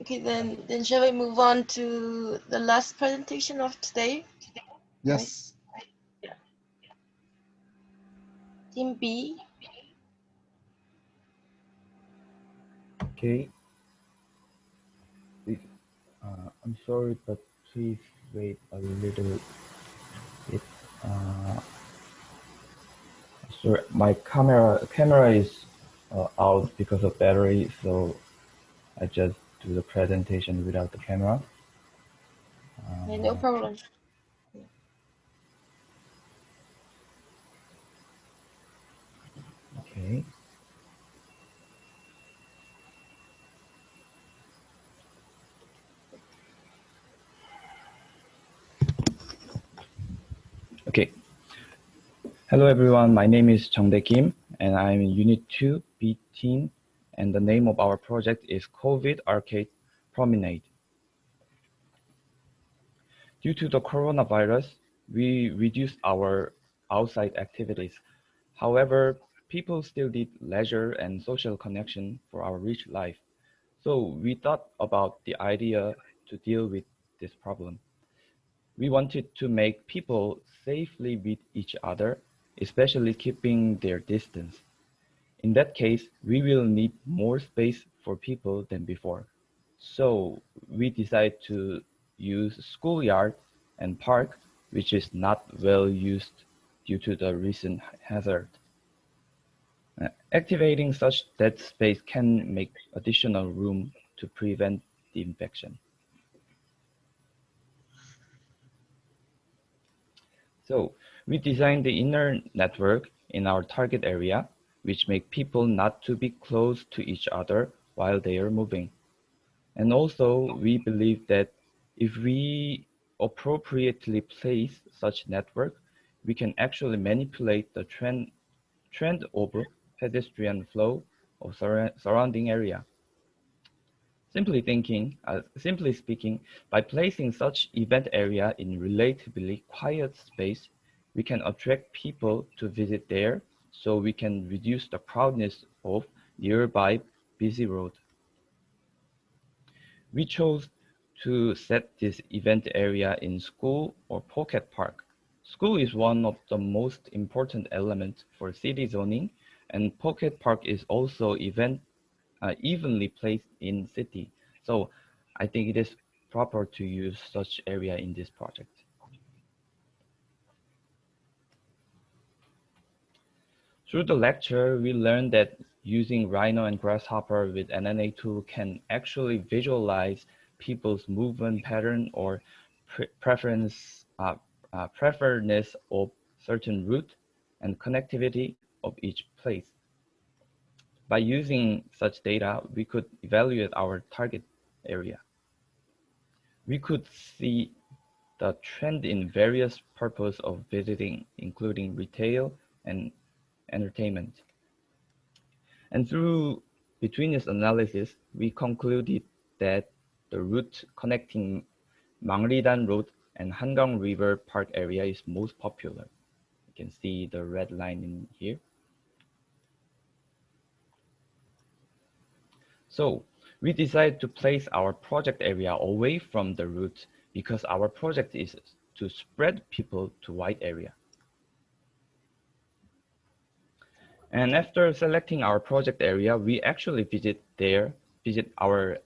Okay, then then shall we move on to the last presentation of today? Yes. Right? Yeah. Team B. Okay. Uh, I'm sorry, but please wait a little bit. Uh, sorry, my camera camera is uh, out because of battery, so I just do the presentation without the camera. No Uh, problem. Okay. Okay. Hello everyone, my name is Changdae Kim and I'm in Unit 2 B team and the name of our project is COVID Arcade Promenade. Due to the coronavirus, we reduced our outside activities. However, people still need leisure and social connection for our rich life. So we thought about the idea to deal with this problem. We wanted to make people safely meet each other, especially keeping their distance. In that case, we will need more space for people than before. So we decided to use schoolyard and park, which is not well used due to the recent hazard. Uh, Activating such dead space can make additional room to prevent the infection. So we designed the inner network in our target area, which make people not to be close to each other while they are moving. And also we believe that if we appropriately place such network, we can actually manipulate the trend, trend of pedestrian flow of surra- surrounding area. Simply thinking, uh, simply speaking, by placing such event area in relatively quiet space, we can attract people to visit there so we can reduce the crowdness of nearby busy road. We chose to set this event area in school or pocket park. School is one of the most important elements for city zoning and pocket park is also event uh, evenly placed in city. So I think it is proper to use such area in this project. Through the lecture, we learned that using Rhino and Grasshopper with NNA tool can actually visualize people's movement pattern or pre preference, uh, uh, preference of certain route and connectivity of each place. By using such data, we could evaluate our target area. We could see the trend in various purpose of visiting, including retail and entertainment. And through between this analysis, we concluded that the route connecting Mangridan Road and Hangang River Park area is most popular. You can see the red line in here. So we decided to place our project area away from the route because our project is to spread people to wide area. And after selecting our project area, we actually visit there, visit our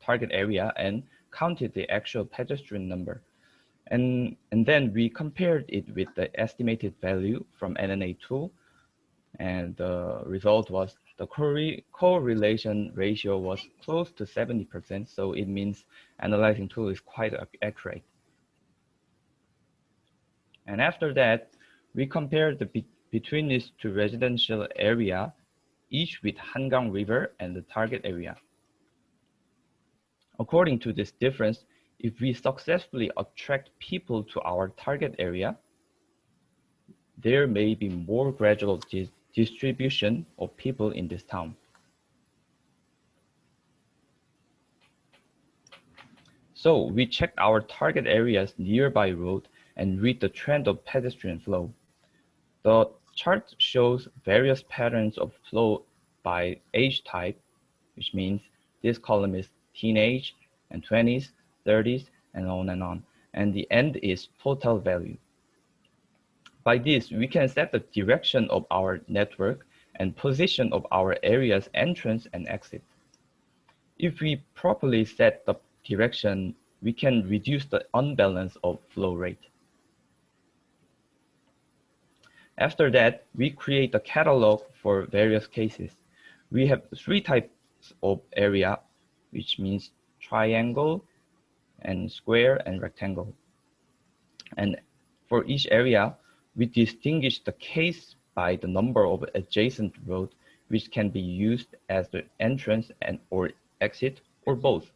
target area and counted the actual pedestrian number. And, and then we compared it with the estimated value from NNA tool. And the result was the corre correlation ratio was close to 70%. So it means analyzing tool is quite accurate. And after that, we compared the between these two residential area, each with Hangang River and the target area. According to this difference, if we successfully attract people to our target area, there may be more gradual dis distribution of people in this town. So we checked our target areas nearby road and read the trend of pedestrian flow. The chart shows various patterns of flow by age type, which means this column is teenage and 20s, 30s, and on and on. And the end is total value. By this, we can set the direction of our network and position of our area's entrance and exit. If we properly set the direction, we can reduce the unbalance of flow rate. After that, we create a catalog for various cases. We have three types of area, which means triangle and square and rectangle. And for each area, we distinguish the case by the number of adjacent roads, which can be used as the entrance and or exit or both.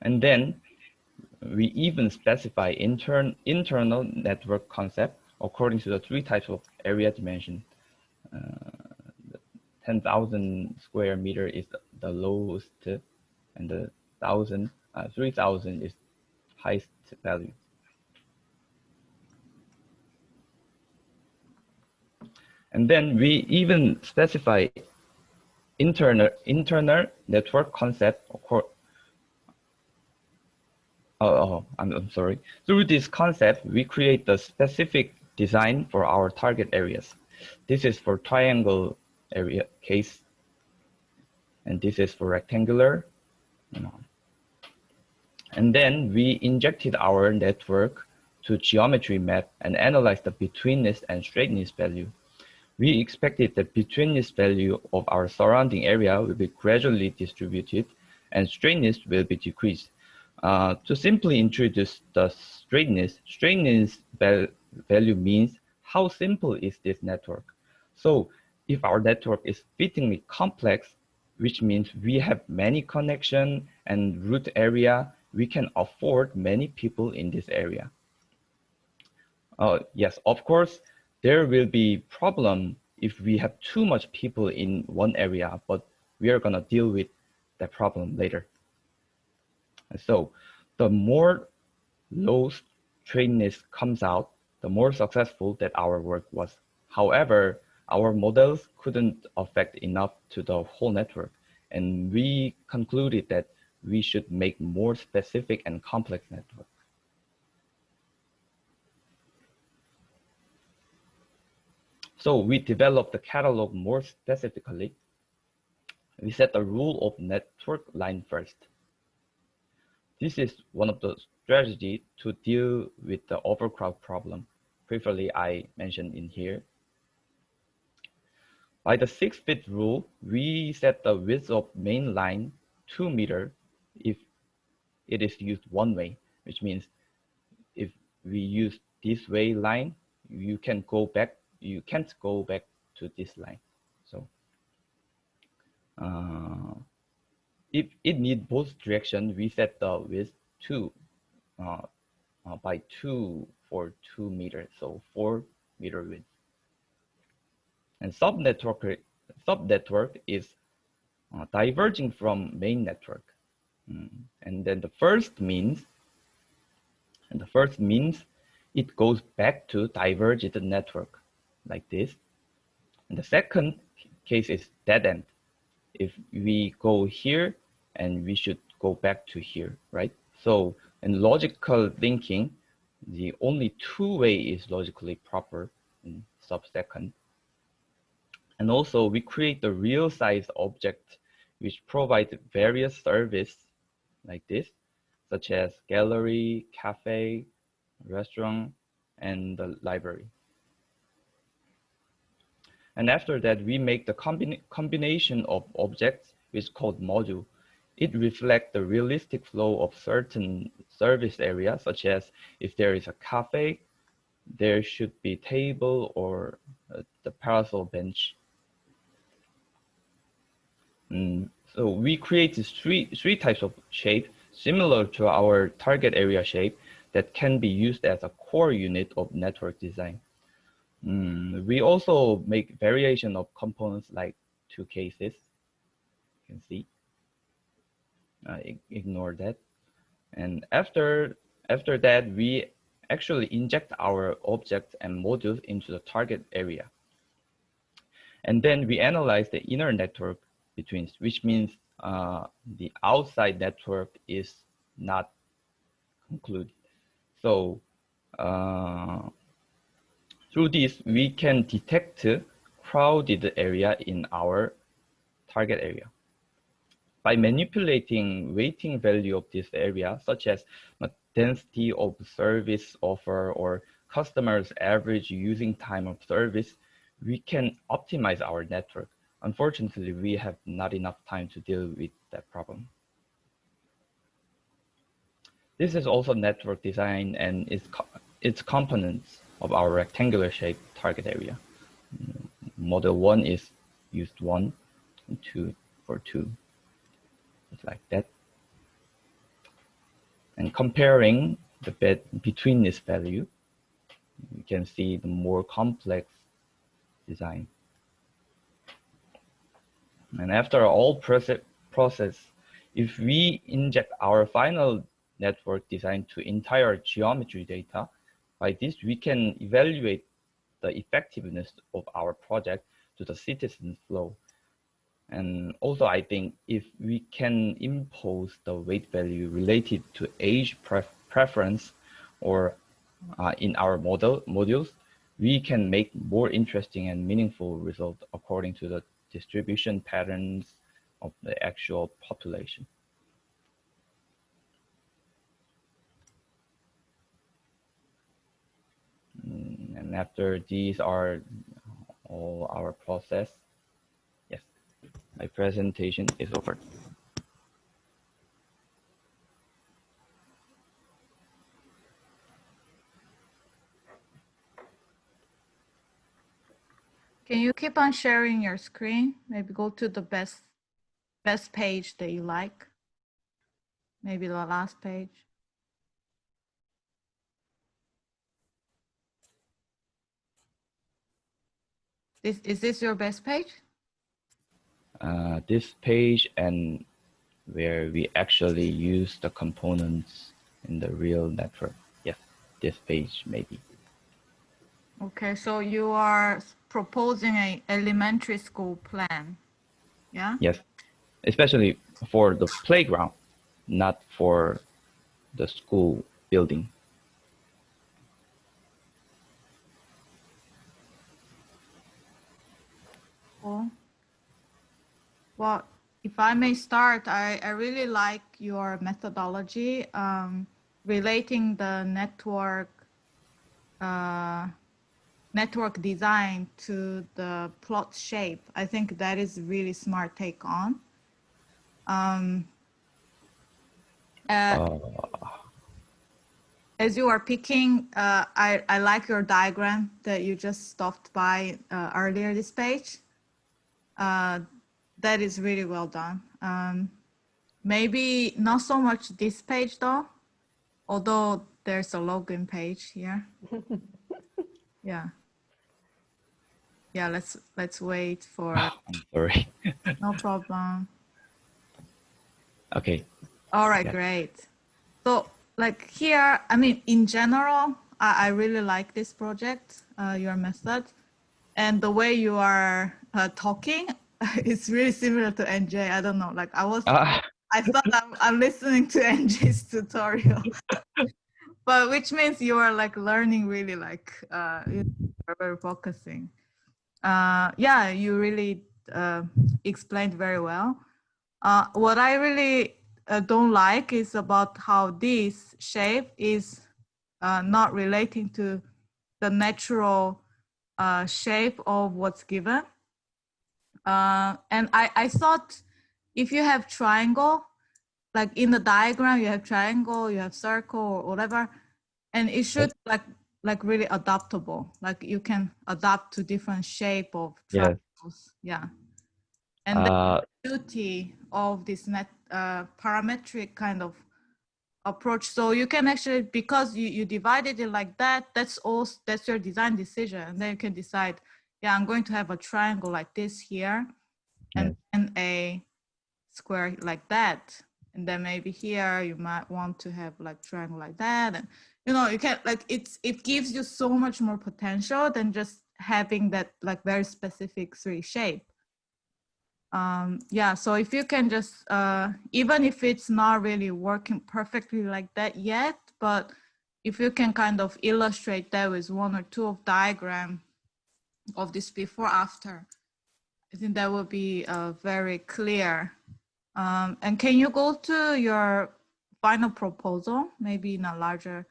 And then we even specify intern, internal network concept according to the three types of area dimension. Uh, 10,000 square meter is the, lowest and the 1,000, uh, 3,000 is highest value. And then we even specify internal, internal network concept Oh, oh I'm, I'm sorry. Through this concept, we create the specific design for our target areas. This is for triangle area case, and this is for rectangular. And then we injected our network to geometry map and analyzed the betweenness and straightness value. We expected the betweenness value of our surrounding area will be gradually distributed and straightness will be decreased. Uh, to simply introduce the straightness, straightness value means how simple is this network. So if our network is fittingly complex, which means we have many connection and root area, we can afford many people in this area. Uh, yes, of course, there will be problem if we have too much people in one area, but we are gonna deal with that problem later. So the more low straightness comes out, the more successful that our work was. However, our models couldn't affect enough to the whole network, and we concluded that we should make more specific and complex network. So we developed the catalog more specifically. We set the rule of network line first. This is one of the strategies to deal with the overcrowd problem. Previously, I mentioned in here. By the six bit rule, we set the width of main line two meter if it is used one way, which means if we use this way line, you can go back, you can't go back to this line. So uh, if it needs both direction, we set the width two uh, uh, by two for two meters, so four meter width. And sub network sub network is uh, diverging from main network. Mm. And then the first means, and the first means it goes back to divergent network like this. And the second case is dead end. If we go here, and we should go back to here, right? So in logical thinking, the only two way is logically proper in sub-second. And also we create the real size object which provides various service like this, such as gallery, cafe, restaurant, and the library. And after that, we make the combina combination of objects, which is called module. It reflects the realistic flow of certain service areas, such as if there is a cafe, there should be table or uh, the parasol bench. Mm, so we create three, three types of shape similar to our target area shape that can be used as a core unit of network design. Mm, we also make variation of components like two cases, you can see uh, ignore that. And after, after that, we actually inject our objects and modules into the target area. And then we analyze the inner network between, which means uh, the outside network is not concluded. So uh, through this, we can detect crowded area in our target area. By manipulating weighting value of this area, such as density of service offer or customers average using time of service, we can optimize our network. Unfortunately, we have not enough time to deal with that problem. This is also network design and its, co its components of our rectangular shape target area. Model one is used one two for two, like that. And comparing the bed between this value, you can see the more complex design. And after all process, if we inject our final network design to entire geometry data, by this we can evaluate the effectiveness of our project to the citizen flow. And also, I think if we can impose the weight value related to age pref preference or uh, in our model modules, we can make more interesting and meaningful results according to the distribution patterns of the actual population. Mm, and after these are all our process, my presentation is over. Can you keep on sharing your screen? Maybe go to the best best page that you like. Maybe the last page. This, is this your best page? Uh, this page and where we actually use the components in the real network. Yes, this page maybe. Okay, so you are proposing a elementary school plan, yeah? Yes, especially for the playground, not for the school building. Cool. Well, if I may start, I, I really like your methodology um, relating the network uh, network design to the plot shape. I think that is a really smart take on. Um, uh, uh. As you are picking, uh, I, I like your diagram that you just stopped by uh, earlier this page. That is really well done. Um, maybe not so much this page though, although there's a login page here. yeah yeah let's let's wait for oh, i'm sorry no problem okay all right yeah. great so like here i mean in general i, I really like this project uh, your method and the way you are uh, talking is really similar to nj i don't know like i was uh. i thought I'm, I'm listening to nj's tutorial but which means you are like learning really like uh, you're very focusing uh, yeah, you really uh, explained very well. Uh, what I really uh, don't like is about how this shape is uh, not relating to the natural uh, shape of what's given. And I, I thought if you have triangle, like in the diagram, you have triangle, you have circle or whatever, and it should like like really adaptable. Like you can adapt to different shape of triangles. Yeah. And uh, the beauty of this net uh, parametric kind of approach. So you can actually, because you, you divided it like that, that's all, that's your design decision. And then you can decide, yeah, I'm going to have a triangle like this here and then a square like that. And then maybe here you might want to have like triangle like that. And you know you can like it's it gives you so much more potential than just having that like very specific three shape um, yeah, so if you can just, uh, even if it's not really working perfectly like that yet, but if you can kind of illustrate that with one or two of diagram of this before after, I think that will be uh, very clear. Um, and can you go to your final proposal, maybe in a larger,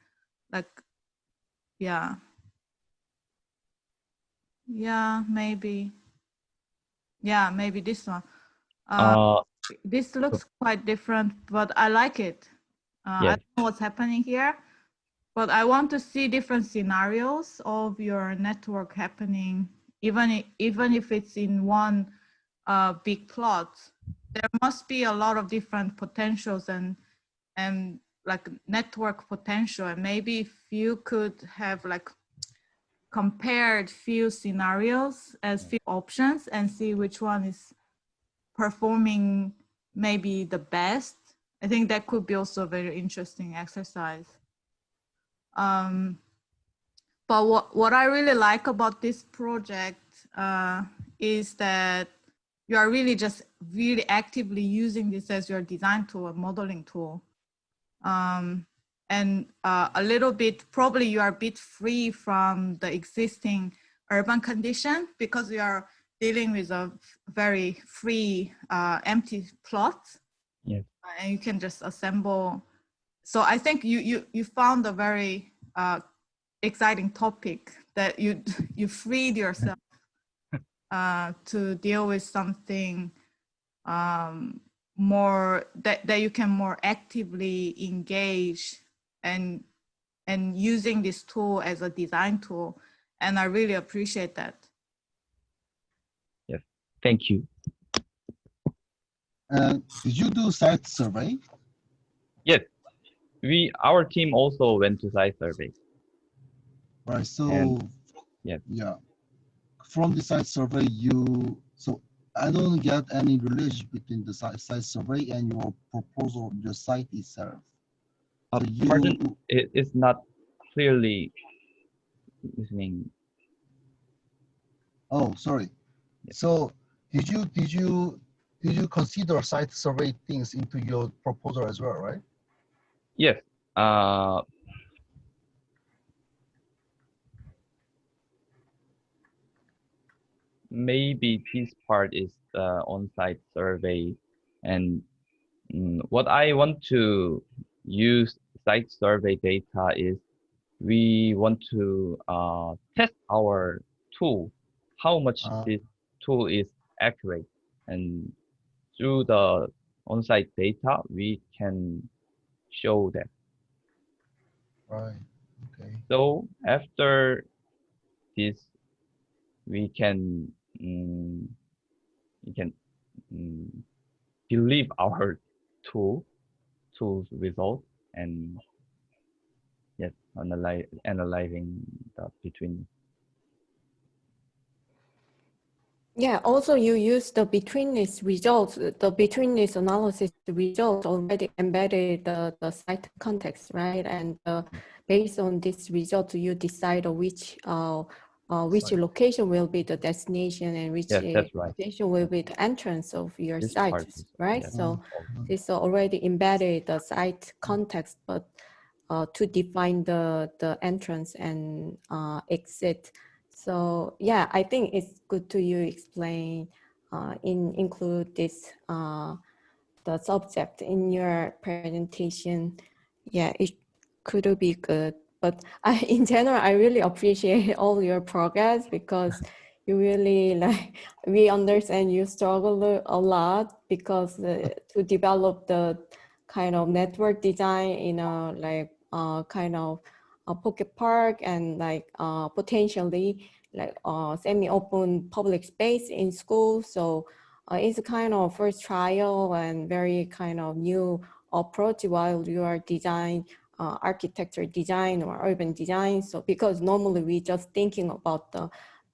like, yeah. Yeah, maybe. Yeah, maybe this one. Uh, Uh, this looks quite different, but I like it. Uh, I don't know what's happening here, but I want to see different scenarios of your network happening, even even if it's in one uh, big plot. There must be a lot of different potentials and and like network potential, and maybe if you could have like compared few scenarios as few options and see which one is performing maybe the best. I think that could be also a very interesting exercise. Um, but what, what I really like about this project uh, is that you are really just really actively using this as your design tool, a modeling tool. Um, and uh, a little bit, probably you are a bit free from the existing urban condition because you are dealing with a very free uh, empty plot. Yes. Uh, And you can just assemble. So I think you, you, you found a very uh, exciting topic that you, you freed yourself uh, to deal with something um, more that, that you can more actively engage and and using this tool as a design tool and i really appreciate that Yes, thank you. Uh, did you do site survey? We our team also went to site survey. Right, so. And- yeah. Yeah. From the site survey, you, so I don't get any relation between the site, site survey and your proposal, the site itself. Uh, So you- pardon, it is not clearly listening. Oh, sorry. Yeah. So did you, did you, did you consider site survey things into your proposal as well, right? Yes. Uh, maybe this part is the on-site survey, and mm, what I want to use site survey data is we want to uh, test our tool, how much Ah. this tool is accurate, and through the on-site data, we can show them. Right, okay. So after this, we can mm, we can mm, believe our tool tools result and yes, analyze analyzing the between Yeah, also you use the betweenness results, the betweenness analysis results already embedded the, the site context, right? And uh, based on this result, you decide which uh, uh, which Site. location will be the destination and which Yes, uh, right. location will be the entrance of your this site, is- right? yes. So Mhm. it's already embedded the site context, but uh, to define the, the entrance and uh, exit. So yeah, I think it's good to you explain, uh, in include this, uh, the subject in your presentation. Yeah, it could be good. But I, in general, I really appreciate all your progress because you really like, we understand you struggle a lot because uh, to develop the kind of network design in a like uh, kind of a pocket park and like uh, potentially like uh, semi-open public space in school. So uh, it's a kind of first trial and very kind of new approach while you are design uh, architecture design or urban design. So because normally we just thinking about the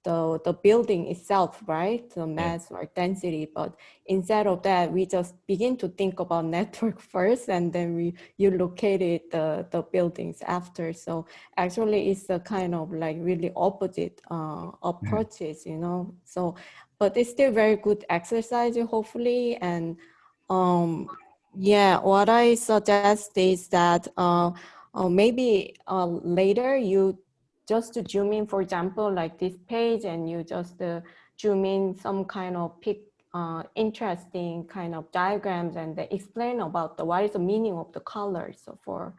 the, the building itself, right? The mass or density, but instead of that, we just begin to think about network first, and then we you located the the buildings after. So actually, it's a kind of like really opposite uh, approaches, you know. So but it's still very good exercise, hopefully. And um, yeah, what I suggest is that uh, uh, maybe uh, later you just to zoom in, for example, like this page, and you just uh, zoom in some kind of pick uh, interesting kind of diagrams and they explain about the what is the meaning of the colors so for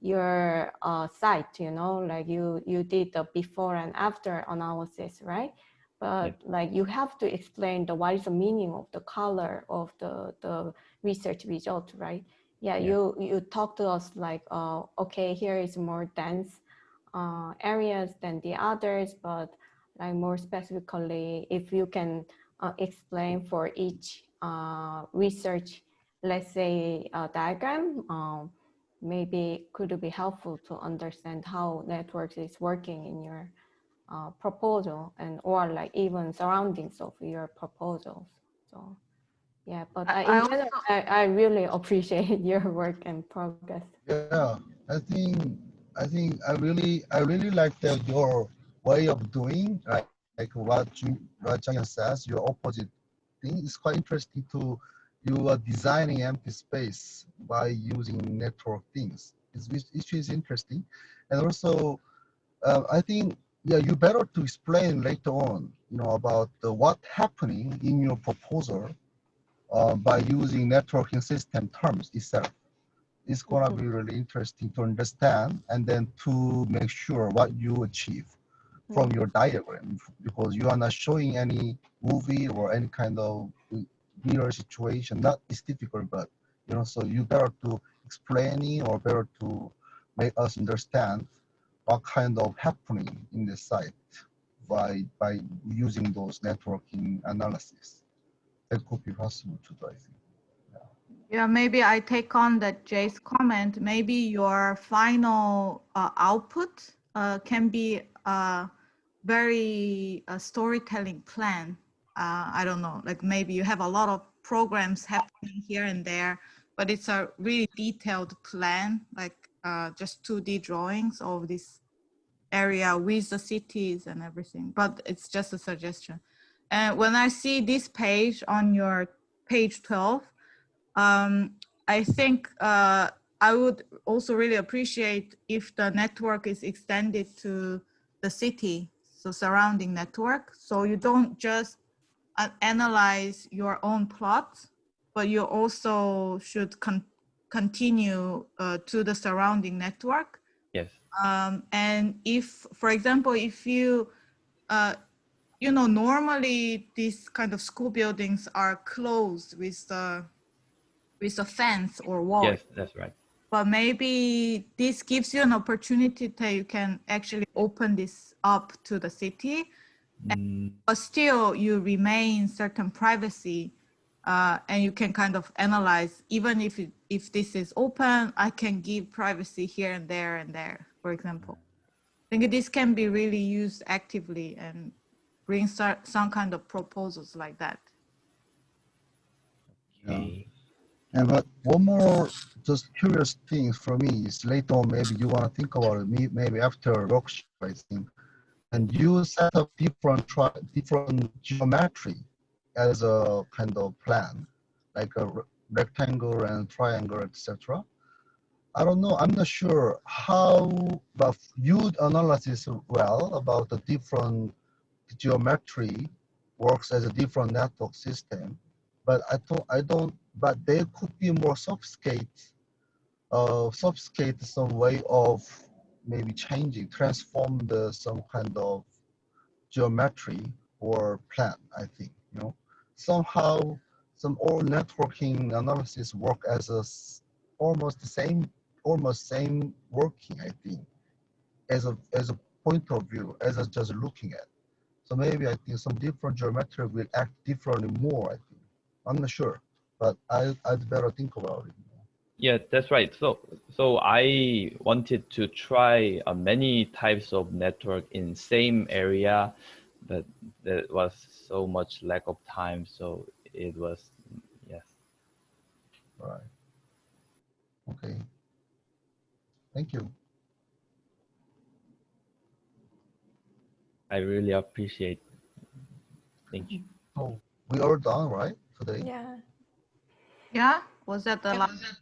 your uh, site, you know, like you you did the before and after analysis, right? But like you have to explain the what is the meaning of the color of the the research result, right? Yeah, Yeah. you you talk to us like, uh, okay, here is more dense uh, areas than the others, but like more specifically, if you can uh, explain for each uh, research, let's say a diagram, um, maybe could be helpful to understand how networks is working in your uh, proposal and or like even surroundings of your proposals. So yeah, but I- I, I general, I, I really appreciate your work and progress. Yeah, I think I think I really I really like the, your way of doing like like what you what Chang says your opposite thing is quite interesting to you are designing empty space by using network things. It's, which is interesting, and also uh, I think yeah you better to explain later on you know about the, what happening in your proposal uh, by using networking system terms itself it's gonna Mhm. be really interesting to understand and then to make sure what you achieve from your diagram because you are not showing any movie or any kind of real situation. Not it's difficult, but you know, so you better to explaining or better to make us understand what kind of happening in the site by by using those networking analysis. That could be possible to do, I think. Yeah, maybe I take on that Jay's comment. Maybe your final uh, output uh, can be a very uh, storytelling plan. Uh, I don't know, like maybe you have a lot of programs happening here and there, but it's a really detailed plan, like uh, just 2D drawings of this area with the cities and everything. But it's just a suggestion. And when I see this page on your page 12, um, I think uh, I would also really appreciate if the network is extended to the city, so surrounding network. So you don't just uh, analyze your own plot, but you also should con continue uh, to the surrounding network. Yes. Um, and if, for example, if you, uh, you know, normally these kind of school buildings are closed with the with a fence or wall. Yes, that's right. But maybe this gives you an opportunity that you can actually open this up to the city, Mm, but still you remain certain privacy, uh, and you can kind of analyze even if it, if this is open, I can give privacy here and there and there, for example. I think this can be really used actively and bring some, some kind of proposals like that. Yeah. okay. And but one more just curious thing for me is later on maybe you want to think about it me- maybe after workshop I think, and you set up different different geometry as a kind of plan, like a re- rectangle and triangle, etc. I don't know. I'm not sure how, but you analysis well about the different geometry works as a different network system but I don't, I don't, but there could be more sophisticated, uh, sophisticated some way of maybe changing, transform the some kind of geometry or plan. I think you know somehow some all networking analysis work as a almost the same, almost same working. I think as a as a point of view as a just looking at. So maybe I think some different geometry will act differently more. I think. I'm not sure, but I, I'd better think about it. Yeah, that's right. So, so I wanted to try uh, many types of network in same area, but there was so much lack of time. So it was, yes. Right. Okay. Thank you. I really appreciate. Thank you. Oh, we are done, right? Today. Yeah. Yeah, was that the last